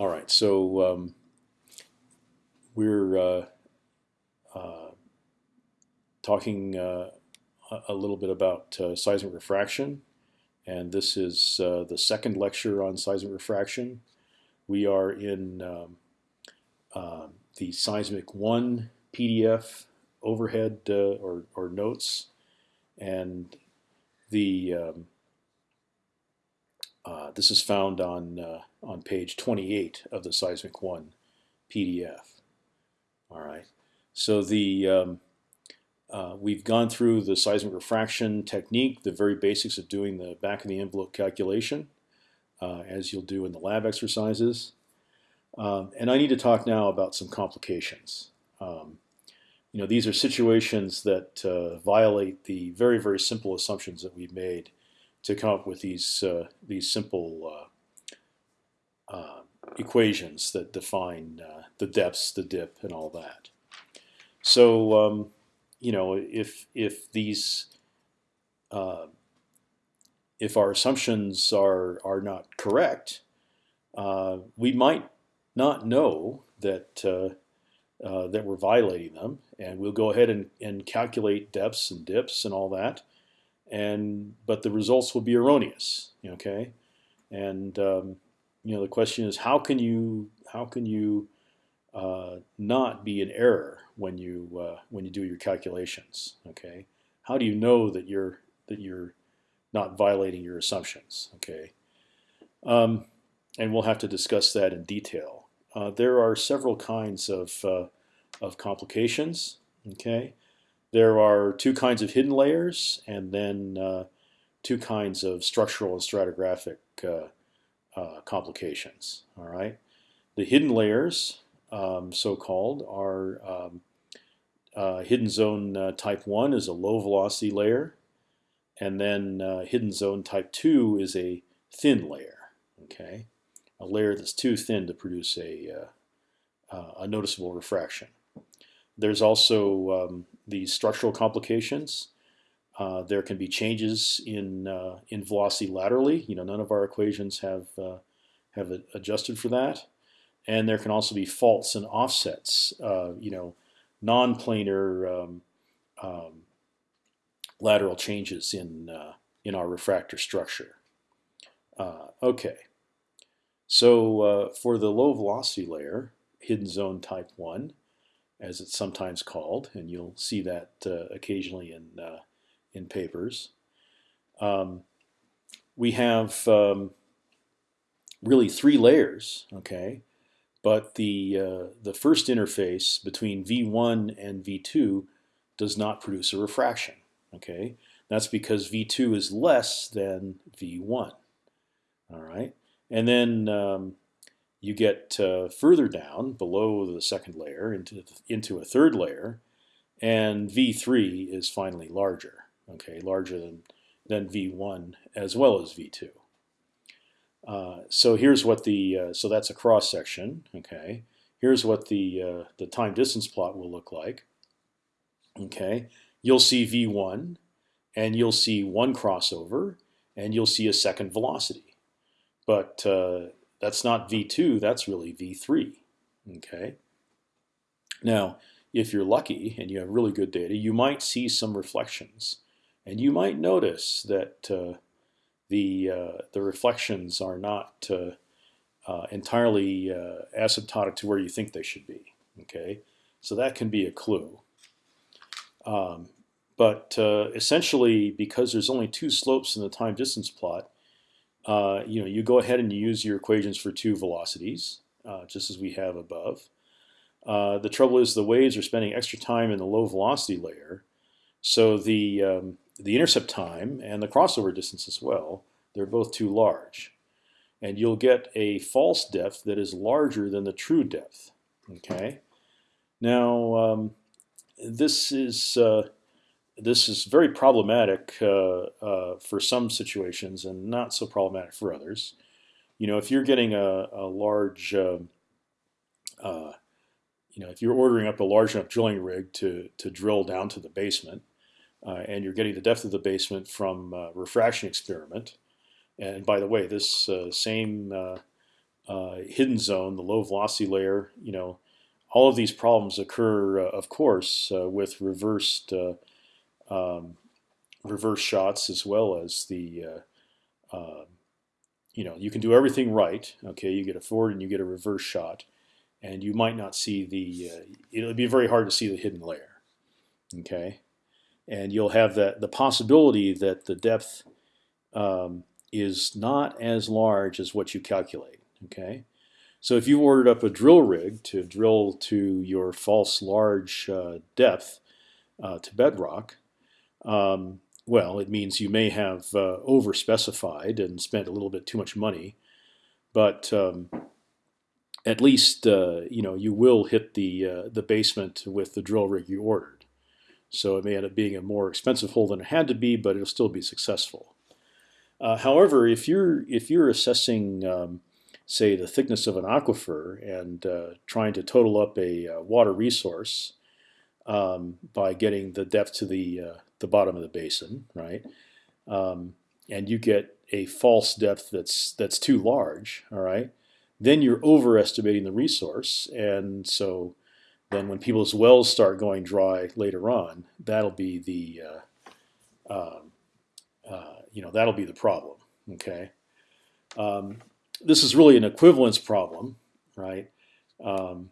All right, so um, we're uh, uh, talking uh, a little bit about uh, seismic refraction, and this is uh, the second lecture on seismic refraction. We are in um, uh, the Seismic 1 PDF overhead or, or notes, and the um, this is found on on page 28 of the Seismic One PDF. All right. So the um, uh, we've gone through the seismic refraction technique, the very basics of doing the back of the envelope calculation, uh, as you'll do in the lab exercises. Um, and I need to talk now about some complications. Um, you know, these are situations that uh, violate the very, very simple assumptions that we've made to come up with these uh, these simple uh, uh, equations that define uh, the depths, the dip, and all that. So um, you know, if if these uh, if our assumptions are are not correct, uh, we might not know that that we're violating them, and we'll go ahead and, and calculate depths and dips and all that and but the results will be erroneous. Okay, and um, you know the question is how can you how can you uh, not be in error when you uh, when you do your calculations? Okay, how do you know that you're that you're not violating your assumptions? Okay, um, and we'll have to discuss that in detail. Uh, there are several kinds of uh, of complications. Okay, there are two kinds of hidden layers, and then uh, two kinds of structural and stratigraphic uh, complications. All right, the hidden layers, um, so-called, are um, uh, hidden zone uh, type one is a low velocity layer, and then uh, hidden zone type two is a thin layer. Okay, a layer that's too thin to produce a a noticeable refraction. There's also um, these structural complications. Uh, there can be changes in uh, in velocity laterally. You know, none of our equations have uh, have adjusted for that, and there can also be faults and offsets. Uh, you know, non-planar um, um, lateral changes in uh, in our refractor structure. Okay, so for the low velocity layer, hidden zone type one as it's sometimes called, and you'll see that occasionally in in papers. Um, we have um, really three layers, okay, but the uh, the first interface between V1 and V2 does not produce a refraction, okay. That's because V2 is less than V1. All right, and then um, you get uh, further down below the second layer into into a third layer, and V3 is finally larger. Okay, larger than than V1 as well as V2. Uh, so here's what the uh, so that's a cross section. Okay, here's what the uh, the time distance plot will look like. Okay, you'll see V1, and you'll see one crossover, and you'll see a second velocity. But uh, that's not V2, that's really V3. Okay. Now, if you're lucky and you have really good data, you might see some reflections, and you might notice that uh, the uh, the reflections are not uh, uh entirely uh, asymptotic to where you think they should be. Okay, so that can be a clue. Um, but uh, essentially, because there's only two slopes in the time distance plot, you know, you go ahead and you use your equations for two velocities, just as we have above. The trouble is the waves are spending extra time in the low velocity layer, so the um, the intercept time and the crossover distance as well, they're both too large, and you'll get a false depth that is larger than the true depth. Okay, now um, this is uh, this is very problematic uh, uh, for some situations and not so problematic for others. You know, if you're getting a, a large, um, uh, you know, if you're ordering up a large enough drilling rig to to drill down to the basement, and you're getting the depth of the basement from refraction experiment, and by the way, this uh, same uh, hidden zone, the low velocity layer, you know, all of these problems occur, uh, of course, uh, with reversed uh, um, reverse shots as well as the uh, um, you know you can do everything right. Okay, you get a forward and you get a reverse shot, and you might not see the. it'll be very hard to see the hidden layer. Okay, and you'll have that the possibility that the depth um, is not as large as what you calculate. Okay, so if you ordered up a drill rig to drill to your false large uh, depth uh, to bedrock, um, well, it means you may have uh, over-specified and spent a little bit too much money, but um, at least uh, you know you will hit the uh, the basement with the drill rig you ordered. So it may end up being a more expensive hole than it had to be, but it'll still be successful. Uh, however, if you're if you're assessing um, say, the thickness of an aquifer and uh, trying to total up a uh, water resource um, by getting the depth to the uh, the bottom of the basin, right? Um, and you get a false depth that's that's too large, all right? Then you're overestimating the resource, and so then when people's wells start going dry later on, that'll be the uh, um, uh, you know that'll be the problem. Okay. Um, this is really an equivalence problem, right? Um,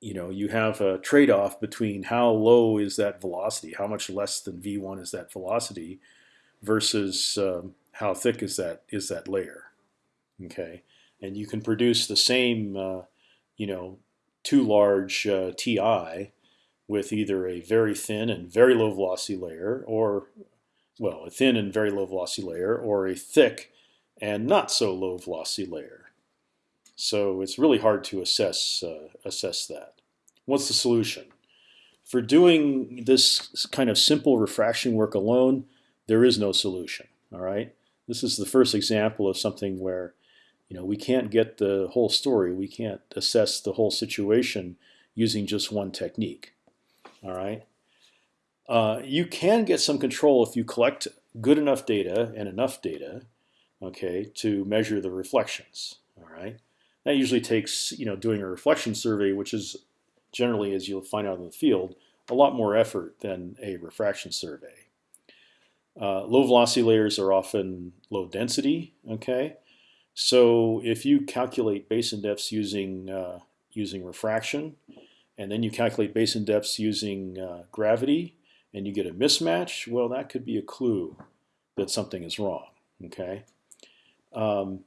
you know, you have a trade-off between how low is that velocity, how much less than v1 is that velocity, versus um, how thick is that is that layer. Okay, and you can produce the same, uh, you know, too large uh, Ti with either a very thin and very low velocity layer, or well, a thin and very low velocity layer, or a thick and not so low velocity layer. So it's really hard to assess uh, assess that. What's the solution? For doing this kind of simple refraction work alone, there is no solution. All right. This is the first example of something where, you know, we can't get the whole story. We can't assess the whole situation using just one technique. All right. Uh, you can get some control if you collect good enough data and enough data okay, to measure the reflections. All right, that usually takes you know doing a reflection survey, which is generally, as you'll find out in the field, a lot more effort than a refraction survey. Uh, low velocity layers are often low density. Okay, so if you calculate basin depths using uh, using refraction, and then you calculate basin depths using uh, gravity, and you get a mismatch, well, that could be a clue that something is wrong. Okay. Um,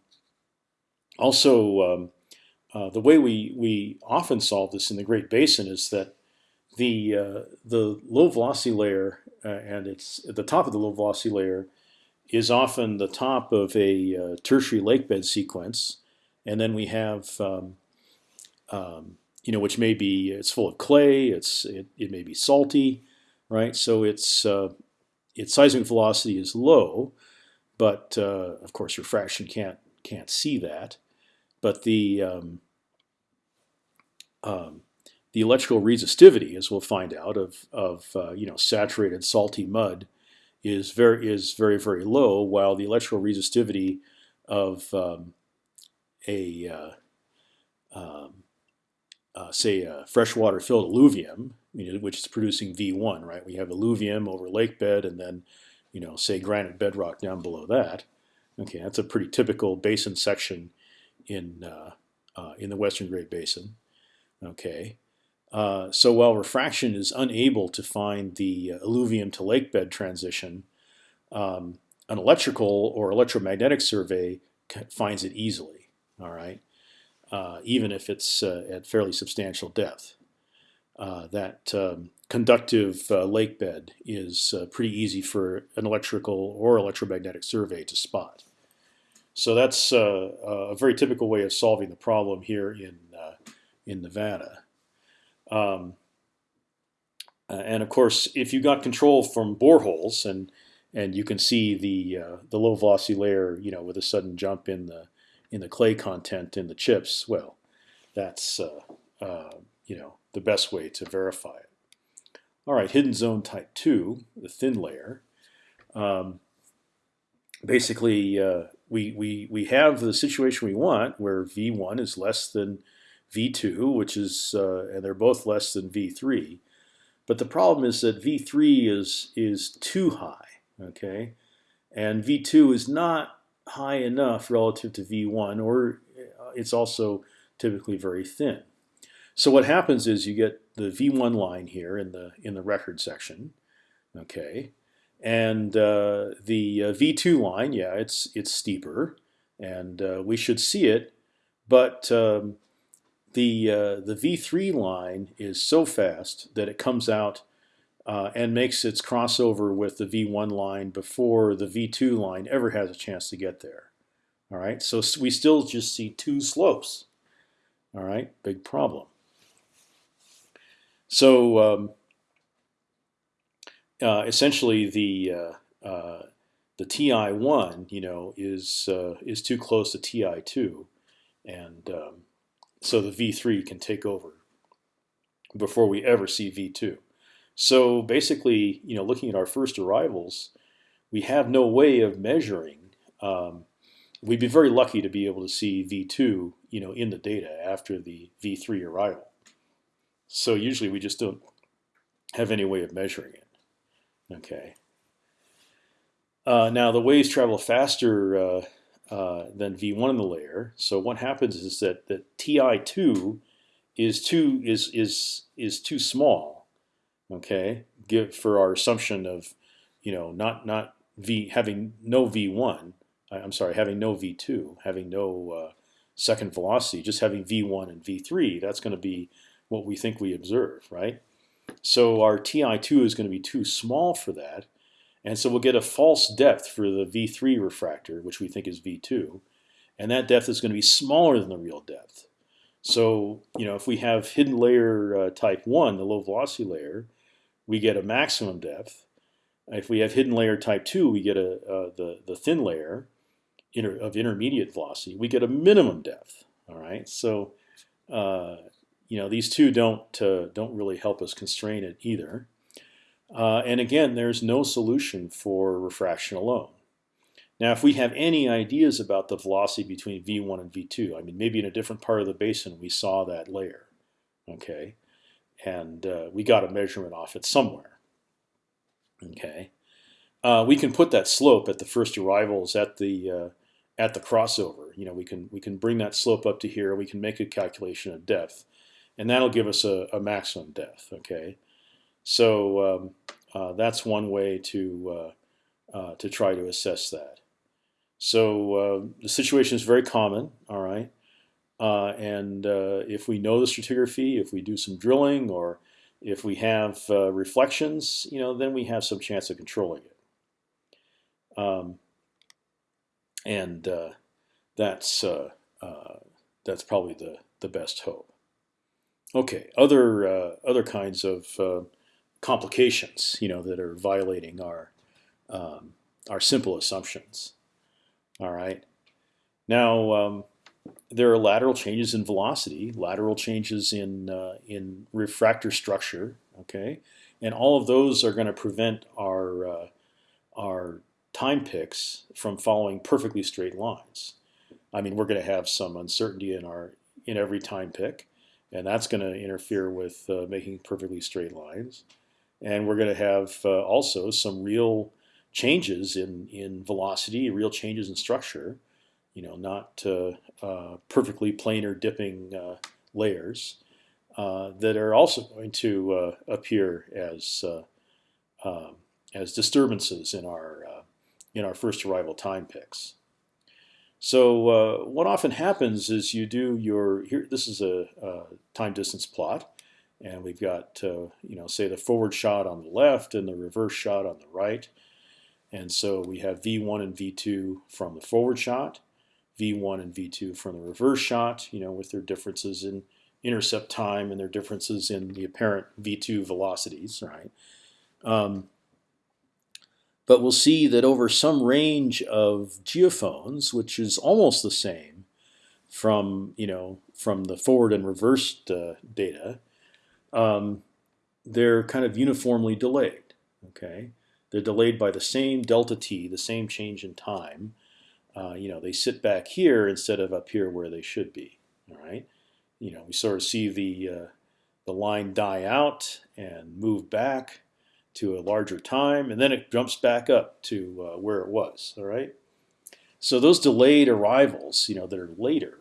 also, um, uh, the way we, we often solve this in the Great Basin is that the uh, the low velocity layer uh, and it's at the top of the low velocity layer is often the top of a uh, tertiary lake bed sequence, and then we have um, um, you know which may be it's full of clay, it's it, it may be salty, right? So its uh, its seismic velocity is low, but uh, of course, refraction can't can't see that. But the um, um, the electrical resistivity, as we'll find out, of of uh, you know saturated salty mud is very is very very low, while the electrical resistivity of um, a uh, um, uh, say a freshwater filled alluvium, you know, which is producing V1, right? We have alluvium over lake bed, and then you know, say granite bedrock down below that. Okay, that's a pretty typical basin section in uh, uh, in the Western Great Basin. Okay, uh, so while refraction is unable to find the alluvium to lake bed transition, um, an electrical or electromagnetic survey finds it easily. All right, uh, even if it's uh, at fairly substantial depth. Uh, that um, conductive uh, lake bed is uh, pretty easy for an electrical or electromagnetic survey to spot. So that's uh, a very typical way of solving the problem here in uh, in Nevada. Um, uh, and of course, if you got control from boreholes and and you can see the uh, the low velocity layer, you know, with a sudden jump in the in the clay content in the chips, well, that's you know the best way to verify it. All right, hidden zone type 2, the thin layer. Um, basically, uh, we, we, we have the situation we want where V1 is less than V2, which is, uh, and they're both less than V3. But the problem is that V3 is, is too high, okay? And V2 is not high enough relative to V1, or uh, it's also typically very thin. So what happens is you get the V1 line here in the in the record section, okay, and uh, the uh, V2 line, yeah, it's it's steeper, and uh, we should see it, but um, the uh, the V3 line is so fast that it comes out uh, and makes its crossover with the V1 line before the V2 line ever has a chance to get there. All right, so we still just see two slopes. All right, big problem. So um, uh, essentially, the uh, uh, the TI1, you know, is uh, is too close to TI2, and um, so the V3 can take over before we ever see V2. So basically, you know, looking at our first arrivals, we have no way of measuring. Um, we'd be very lucky to be able to see V2, you know, in the data after the V3 arrival. So usually we just don't have any way of measuring it. Okay. Uh, now the waves travel faster uh, uh, than v1 in the layer. So what happens is that that ti2 is too is is is too small. Okay, give for our assumption of you know not not v having no v1. I'm sorry, having no v2, having no uh, second velocity, just having v1 and v3. That's going to be what we think we observe, right? So our TI2 is going to be too small for that. And so we'll get a false depth for the V3 refractor, which we think is V2. And that depth is going to be smaller than the real depth. So you know, if we have hidden layer uh, type 1, the low velocity layer, we get a maximum depth. If we have hidden layer type 2, we get a, uh, the, the thin layer inter, of intermediate velocity. We get a minimum depth. All right, so uh, you know these two don't uh, don't really help us constrain it either. Uh, and again, there's no solution for refraction alone. Now, if we have any ideas about the velocity between v1 and v2, I mean, maybe in a different part of the basin we saw that layer, okay, and uh, we got a measurement off it somewhere, okay. Uh, we can put that slope at the first arrivals at the uh, at the crossover. You know, we can we can bring that slope up to here. We can make a calculation of depth, and that'll give us a, a maximum depth. Okay, so um, uh, that's one way to uh, uh, to try to assess that. So uh, the situation is very common. All right, uh, and uh, if we know the stratigraphy, if we do some drilling, or if we have reflections, you know, then we have some chance of controlling it. Um, and that's that's probably the the best hope. Okay, other uh, other kinds of uh, complications, you know, that are violating our um, our simple assumptions. All right. Now um, there are lateral changes in velocity, lateral changes in uh, in refractor structure. Okay, and all of those are going to prevent our uh, our time picks from following perfectly straight lines. I mean, we're going to have some uncertainty in our in every time pick and that's going to interfere with uh, making perfectly straight lines. And we're going to have uh, also some real changes in in velocity, real changes in structure. You know, not uh, uh perfectly planar dipping uh, layers uh, that are also going to appear as um, as disturbances in our in our first arrival time picks. So what often happens is you do your here. This is a, a time distance plot, and we've got uh, you know say the forward shot on the left and the reverse shot on the right, and so we have v1 and v2 from the forward shot, v1 and v2 from the reverse shot. You know with their differences in intercept time and their differences in the apparent v2 velocities, right? Um, but we'll see that over some range of geophones, which is almost the same from you know from the forward and reversed uh, data, um, they're kind of uniformly delayed. Okay, they're delayed by the same delta t, the same change in time, uh, you know, they sit back here instead of up here where they should be. All right, you know, we sort of see the uh, the line die out and move back to a larger time, and then it jumps back up to uh, where it was. All right, so those delayed arrivals, you know, that are later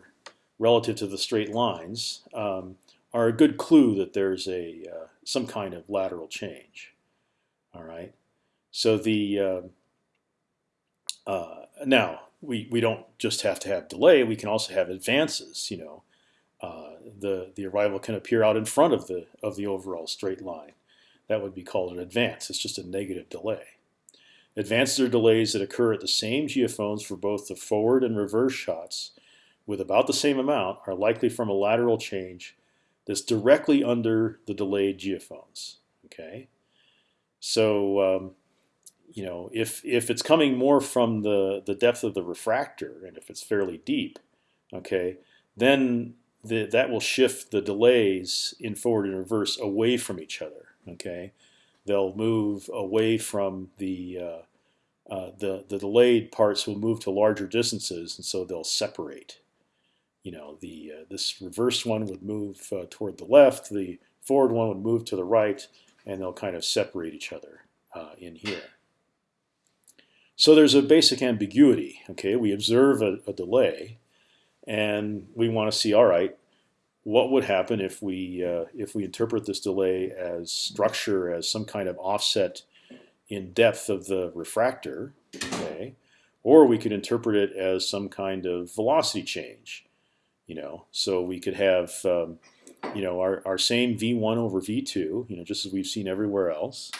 relative to the straight lines, um, are a good clue that there's a uh, some kind of lateral change. All right, so the uh, uh, now we we don't just have to have delay; we can also have advances. You know, uh, the the arrival can appear out in front of the of the overall straight line. That would be called an advance. It's just a negative delay. Advances are delays that occur at the same geophones for both the forward and reverse shots with about the same amount are likely from a lateral change that's directly under the delayed geophones. Okay, so um, you know if if it's coming more from the the depth of the refractor and if it's fairly deep, okay, then the, that will shift the delays in forward and reverse away from each other. Okay, they'll move away from the uh, uh, the the delayed parts will move to larger distances, and so they'll separate. You know, the uh, this reverse one would move uh, toward the left, the forward one would move to the right, and they'll kind of separate each other uh, in here. So there's a basic ambiguity. Okay, we observe a, a delay, and we want to see, all right, what would happen if we uh, if we interpret this delay as structure as some kind of offset in depth of the refractor, okay, or we could interpret it as some kind of velocity change, you know. So we could have um, you know our, our same v1 over v2, you know, just as we've seen everywhere else,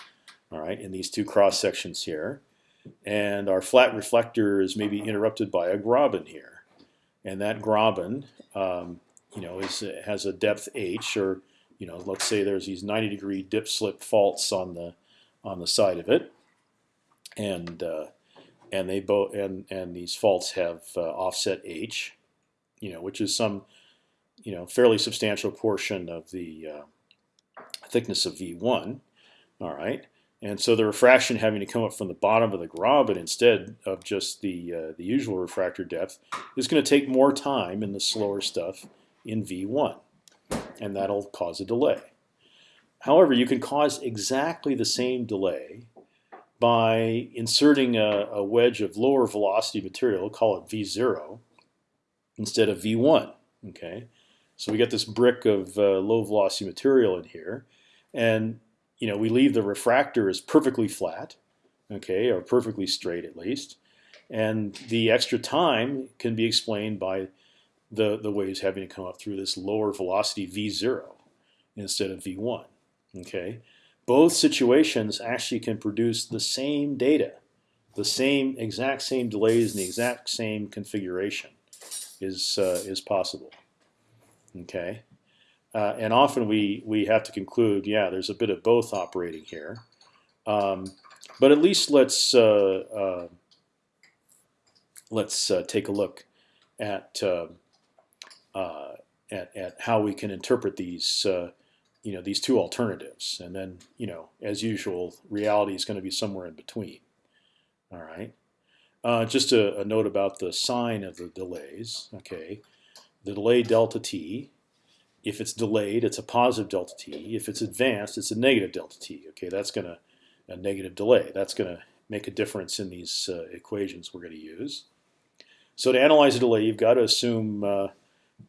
all right, in these two cross sections here, and our flat reflector is maybe interrupted by a graben here, and that graben um, you know, is has a depth h, or you know, let's say there's these 90 degree dip slip faults on the on the side of it, and uh, and they both and and these faults have uh, offset h, you know, which is some you know fairly substantial portion of the uh, thickness of v1. All right. And so the refraction having to come up from the bottom of the graben instead of just the uh, the usual refractor depth is going to take more time in the slower stuff in V1, and that'll cause a delay. However, you can cause exactly the same delay by inserting a, a wedge of lower velocity material, call it V0, instead of V1. Okay, so we get this brick of uh, low velocity material in here, and you know we leave the refractor as perfectly flat, okay, or perfectly straight at least, and the extra time can be explained by the, the waves having to come up through this lower velocity v0 instead of v1. Okay, both situations actually can produce the same data, the same exact same delays and the exact same configuration is uh, is possible. Okay, uh, and often we we have to conclude, yeah, there's a bit of both operating here, um, but at least let's uh, uh let's uh, take a look at uh, at, at how we can interpret these you know these two alternatives, and then you know as usual, reality is going to be somewhere in between. All right. Uh, just a, a, note about the sign of the delays. Okay, the delay delta t. If it's delayed, it's a positive delta t. If it's advanced, it's a negative delta t. Okay, that's going to a negative delay. That's going to make a difference in these uh, equations we're going to use. So to analyze a delay, you've got to assume uh,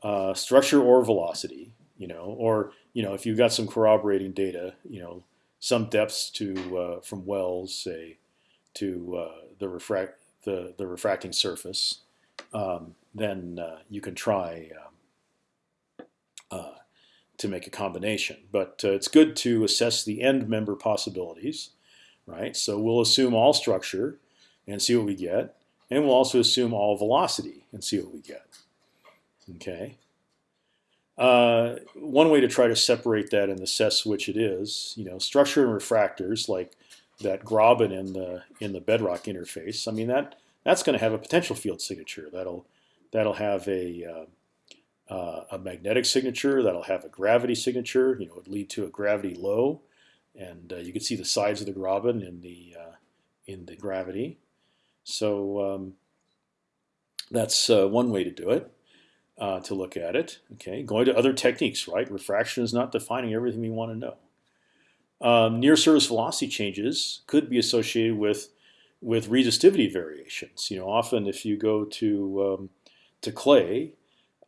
uh, structure or velocity, you know, or you know if you've got some corroborating data, you know, some depths to uh, from wells, say, to uh, the refract the the refracting surface, um, then uh, you can try um, uh, to make a combination. But uh, it's good to assess the end member possibilities, right? So we'll assume all structure and see what we get, and we'll also assume all velocity and see what we get. Okay. Uh, one way to try to separate that and assess which it is, you know, structure and refractors like that graben in the in the bedrock interface. I mean that that's going to have a potential field signature. That'll that'll have a uh, uh, a magnetic signature. That'll have a gravity signature. You know, it lead to a gravity low, and uh, you can see the sides of the graben in the uh, in the gravity. So um, That's uh, one way to do it. Uh, to look at it. Okay, going to other techniques, right? Refraction is not defining everything we want to know. Um, near surface velocity changes could be associated with with resistivity variations. You know, often if you go to um, to clay,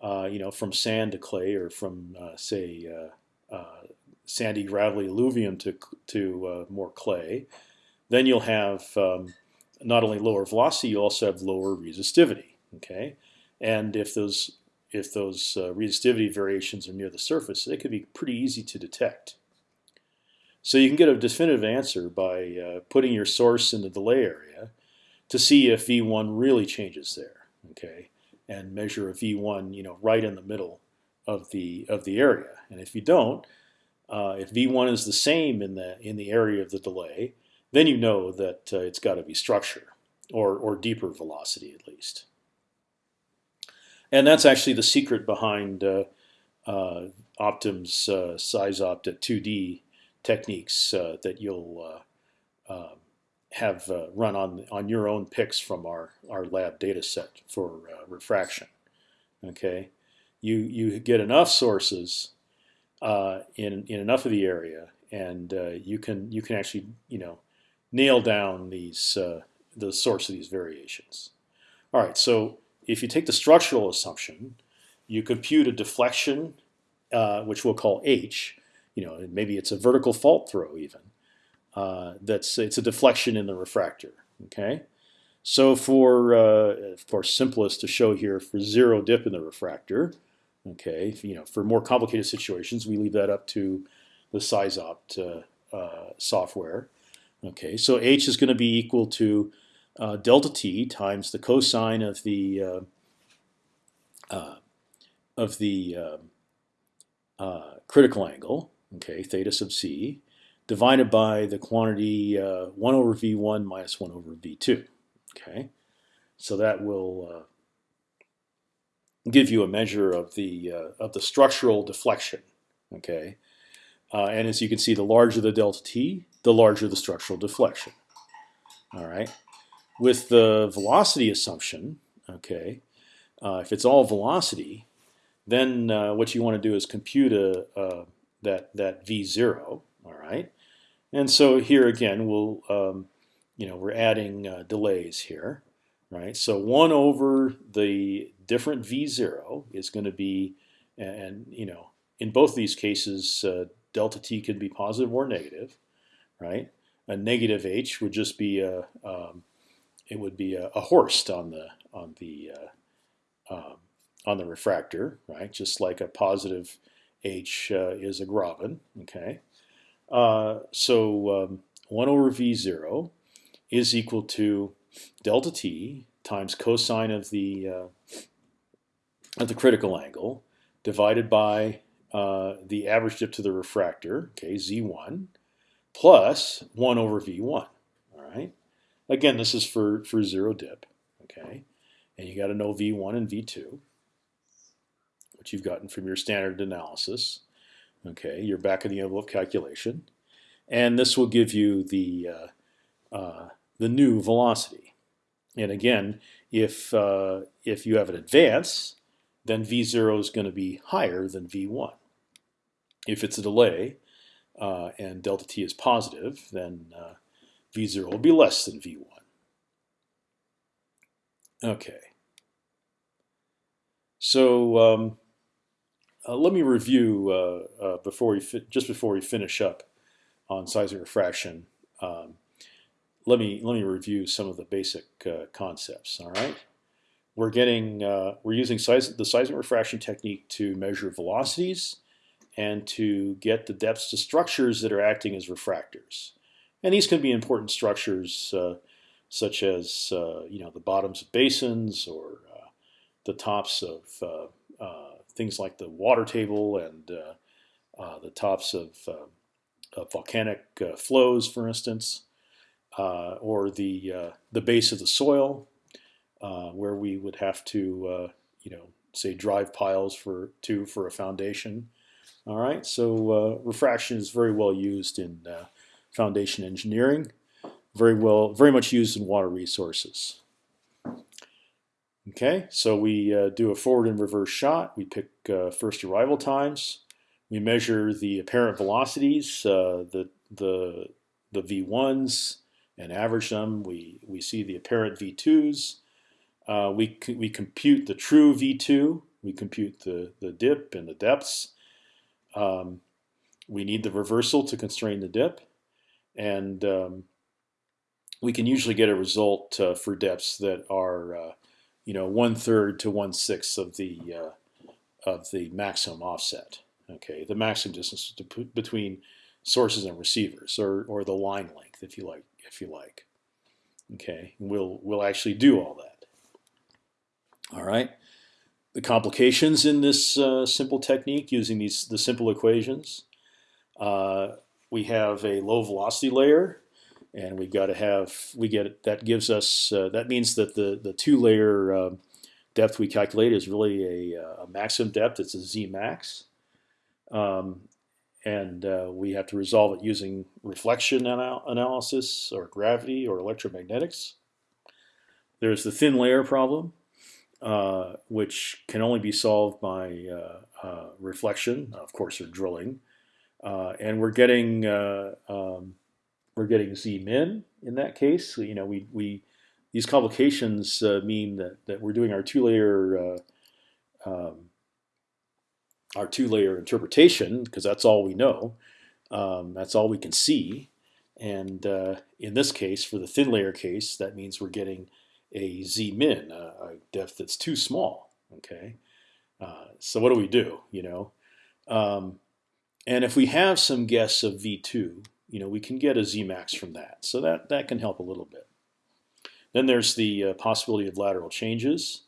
uh, you know, from sand to clay, or from uh, say uh, uh, sandy gravelly alluvium to to uh, more clay, then you'll have um, not only lower velocity, you also have lower resistivity. Okay, and if those if those uh, resistivity variations are near the surface, they could be pretty easy to detect. So you can get a definitive answer by uh, putting your source in the delay area to see if V1 really changes there, okay, and measure a V1, you know, right in the middle of the of the area. And if you don't, uh, if V1 is the same in the in the area of the delay, then you know that uh, it's got to be structure or or deeper velocity at least and that's actually the secret behind uh, uh, Optim's uh, SeisOpt at 2D techniques uh, that you'll uh, um, have uh, run on on your own picks from our our lab data set for refraction. Okay, you you get enough sources in in enough of the area, and you can you can actually you know nail down these the source of these variations. All right, so if you take the structural assumption, you compute a deflection, uh, which we'll call h. You know, maybe it's a vertical fault throw even. Uh, that's it's a deflection in the refractor. Okay, so for uh, simplest to show here for zero dip in the refractor. Okay, you know, for more complicated situations, we leave that up to the SeisOpt uh, uh, software. Okay, so h is going to be equal to uh, delta t times the cosine of the uh, of the um, critical angle, okay, theta sub c, divided by the quantity uh, 1 over v1 minus 1 over v2. Okay, so that will uh, give you a measure of the of the structural deflection. Okay, and as you can see, the larger the delta t, the larger the structural deflection. All right. With the velocity assumption, okay, uh, if it's all velocity, then uh, what you want to do is compute a, uh, that that v zero. All right, and so here again we'll um, you know we're adding uh, delays here, right? So one over the different v zero is going to be, and you know in both these cases uh, delta t could be positive or negative, right? A negative h would just be a um, it would be a, a Horst on the on the uh, um, on the refractor, right? Just like a positive H uh, is a Graben. Okay, uh, so um, one over v zero is equal to delta t times cosine of the uh, of the critical angle divided by uh, the average dip to the refractor, okay, z1, plus 1 over v1, all right? Again, this is for, for zero dip, okay? And you got to know V1 and V2, which you've gotten from your standard analysis, okay, your back of the envelope calculation. And this will give you the, uh, uh, the new velocity. And again, if, uh, if you have an advance, then V0 is going to be higher than V1. If it's a delay uh, and delta t is positive, then uh, V0 will be less than V1. Okay. So um, uh, let me review uh, uh, before we just before we finish up on seismic refraction. Um, let me let me review some of the basic uh, concepts. All right, we're getting uh, we're using seis the seismic refraction technique to measure velocities and to get the depths to structures that are acting as refractors. And these can be important structures uh, such as you know the bottoms of basins or the tops of things like the water table and uh, uh, the tops of, um, of volcanic uh, flows, for instance, or the the base of the soil, where we would have to you know say drive piles for to for a foundation. All right, so uh, refraction is very well used in uh, foundation engineering, very well, very much used in water resources. Okay, so we uh, do a forward and reverse shot. We pick uh, first arrival times. We measure the apparent velocities, uh, the the the v1s, and average them. We we see the apparent v2s. Uh, we we compute the true v2. We compute the the dip and the depths. Um, we need the reversal to constrain the dip, and um, we can usually get a result uh, for depths that are uh, you know, one third to one sixth of the uh, of the maximum offset. Okay, the maximum distance between sources and receivers, or or the line length, if you like, if you like. Okay, we'll we'll actually do all that. All right. The complications in this uh, simple technique using these the simple equations. Uh, we have a low velocity layer and we've got to have we get that gives us uh, that means that the the two layer uh, depth we calculate is really a, uh, a, maximum depth. It's a z max, um, and uh, we have to resolve it using reflection anal analysis or gravity or electromagnetics. There's the thin layer problem, uh, which can only be solved by uh, reflection, of course, or drilling, and we're getting um, we're getting z min in that case. You know, we we these complications uh, mean that that we're doing our two layer uh, um, our two layer interpretation because that's all we know. Um, that's all we can see. And uh, in this case, for the thin layer case, that means we're getting a z min, a, depth that's too small. Okay, uh, so what do we do? You know, um, and if we have some guess of v2, you know, we can get a Zmax from that. So that, that can help a little bit. Then there's the uh, possibility of lateral changes,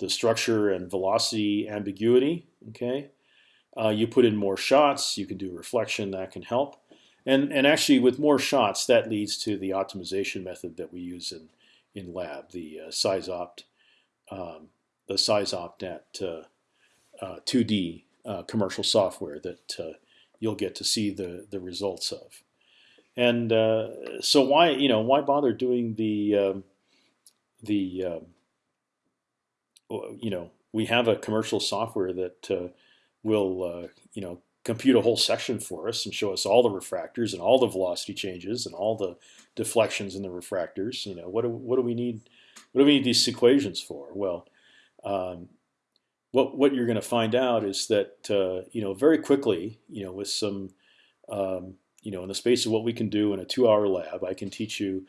the structure and velocity ambiguity. Okay, uh, you put in more shots, you can do reflection, that can help. And, and actually, with more shots, that leads to the optimization method that we use in, in lab, the uh, SeisOpt, um, the SeisOpt uh, 2D uh, uh, commercial software that uh, you'll get to see the, the results of. And uh, so why you know why bother doing the um, the um, you know we have a commercial software that uh, will uh, you know compute a whole section for us and show us all the refractors and all the velocity changes and all the deflections in the refractors. You know what do, what do we need? What do we need these equations for? Well, um, what what you're going to find out is that uh, you know very quickly, you know, with some um, you know, in the space of what we can do in a two-hour lab, I can teach you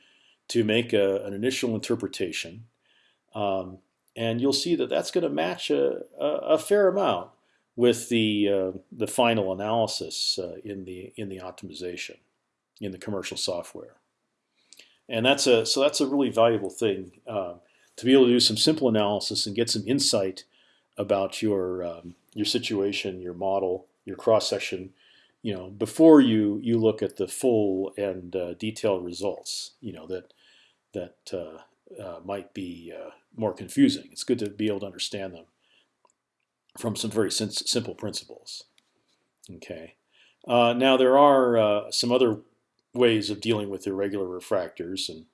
to make a, an initial interpretation, um, and you'll see that that's going to match a, a, a, fair amount with the uh, the final analysis uh, in the in the optimization in the commercial software. And that's a so that's a really valuable thing uh, to be able to do some simple analysis and get some insight about your um, your situation, your model, your cross section you know, before you you look at the full and uh, detailed results, you know that that uh, uh, might be uh, more confusing. It's good to be able to understand them from some very simple principles. Okay. Uh, now there are uh, some other ways of dealing with irregular refractors, and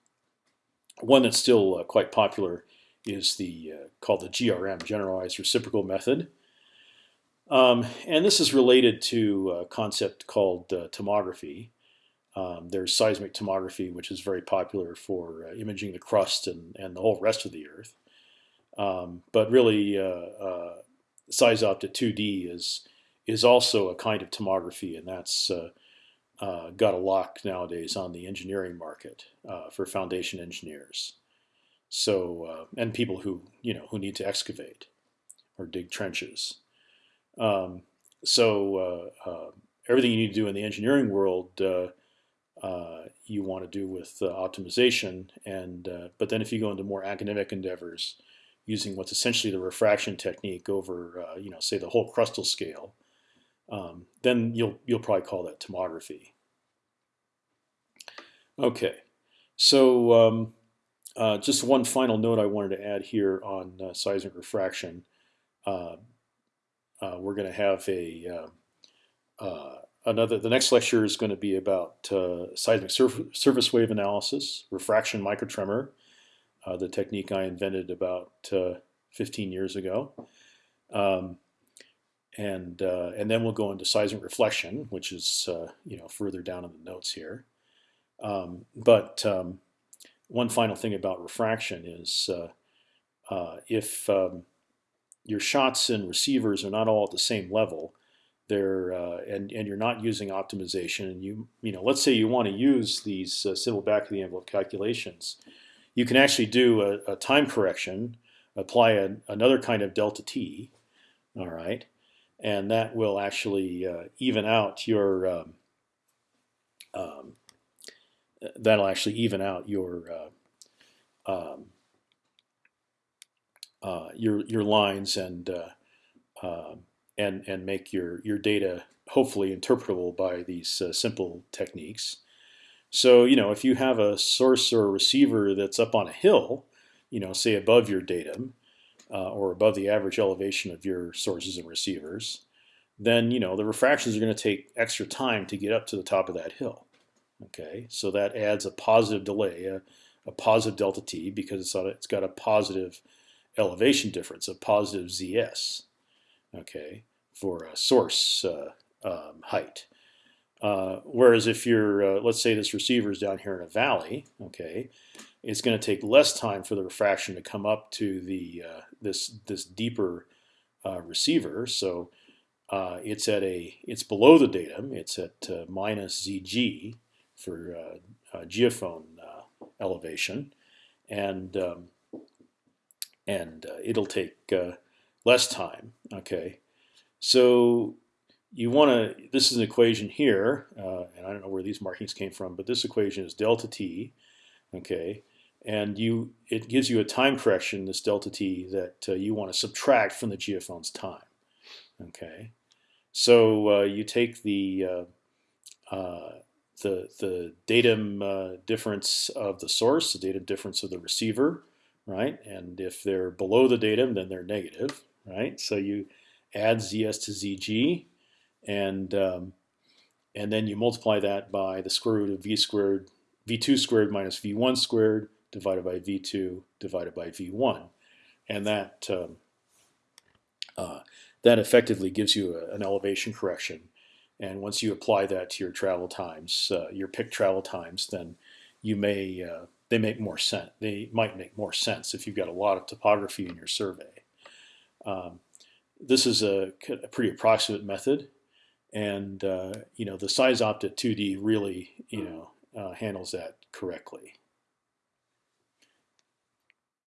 one that's still quite popular is the called the GRM, Generalized Reciprocal Method. Um, and this is related to a concept called uh, tomography. Um, there's seismic tomography, which is very popular for uh, imaging the crust and, and the whole rest of the Earth. Um, but really, uh, uh, SeisOpt 2D is is also a kind of tomography, and that's uh, uh, got a lock nowadays on the engineering market uh, for foundation engineers. So and people who you know who need to excavate or dig trenches. Um, so uh, uh, everything you need to do in the engineering world, uh, you want to do with optimization. And but then if you go into more academic endeavors, using what's essentially the refraction technique over, you know, say the whole crustal scale, um, then you'll you'll probably call that tomography. Okay, so um, uh, just one final note I wanted to add here on uh, seismic refraction. Uh, uh, we're going to have a uh, uh, another. The next lecture is going to be about seismic surf surface wave analysis, refraction microtremor, the technique I invented about 15 years ago. Um, and uh, and then we'll go into seismic reflection, which is uh, you know further down in the notes here. Um, but um, one final thing about refraction is uh, uh if um, your shots and receivers are not all at the same level, they're uh, and and you're not using optimization, and you you know let's say you want to use these uh, simple back of the envelope calculations, you can actually do a, a time correction, apply a, another kind of delta t, all right, and that will actually uh, even out your um, um, that'll actually even out your uh, um, uh, your your lines and uh, um, and and make your your data hopefully interpretable by these uh, simple techniques. So you know if you have a source or a receiver that's up on a hill, you know say above your datum, uh, or above the average elevation of your sources and receivers, then you know the refractions are going to take extra time to get up to the top of that hill. Okay, so that adds a positive delay, a, a positive delta t, because it's, a, it's got a positive elevation difference, of positive zs. Okay, for a source uh, um, height. Uh, whereas if you're, uh, let's say this receiver is down here in a valley, okay, it's going to take less time for the refraction to come up to the uh, this this deeper uh, receiver. So it's at a it's below the datum. It's at minus zg for geophone elevation, and um, and it'll take less time. Okay, so you want to. This is an equation here, and I don't know where these markings came from, but this equation is delta t. Okay, and you it gives you a time correction, this delta t, that uh, you want to subtract from the geophone's time. Okay, so uh, you take the uh, uh the the datum uh, difference of the source, the datum difference of the receiver, right? And if they're below the datum, then they're negative, right? So you add zs to zg, and um, and then you multiply that by the square root of v squared, v2 squared minus v1 squared divided by v2 divided by v1, and that um, uh, that effectively gives you a, an elevation correction. And once you apply that to your travel times, uh, your pick travel times, then you may uh, they make more sense. They might make more sense if you've got a lot of topography in your survey. Um, this is a, a, pretty approximate method, and uh, you know the SeisOpt 2D really you know uh, handles that correctly.